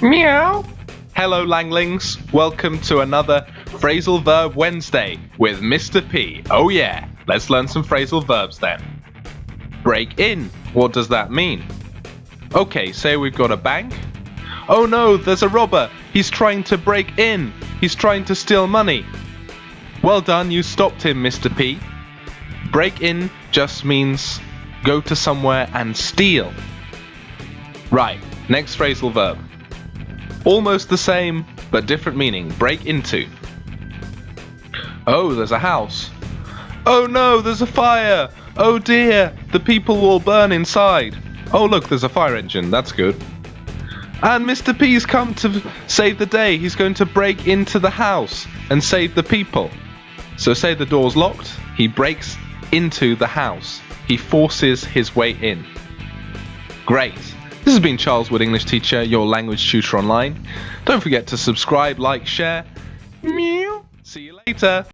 Meow. Hello, Langlings. Welcome to another Phrasal Verb Wednesday with Mr. P. Oh, yeah. Let's learn some phrasal verbs then. Break in. What does that mean? Okay, say we've got a bank. Oh no, there's a robber. He's trying to break in. He's trying to steal money. Well done, you stopped him, Mr. P. Break in just means go to somewhere and steal. Right, next phrasal verb. Almost the same, but different meaning. Break into. Oh, there's a house. Oh no, there's a fire. Oh dear, the people will burn inside. Oh look, there's a fire engine. That's good. And Mr. P's come to save the day. He's going to break into the house and save the people. So say the door's locked, he breaks into the house. He forces his way in. Great. This has been Charles Wood, English teacher, your language tutor online. Don't forget to subscribe, like, share. Meow. See you later.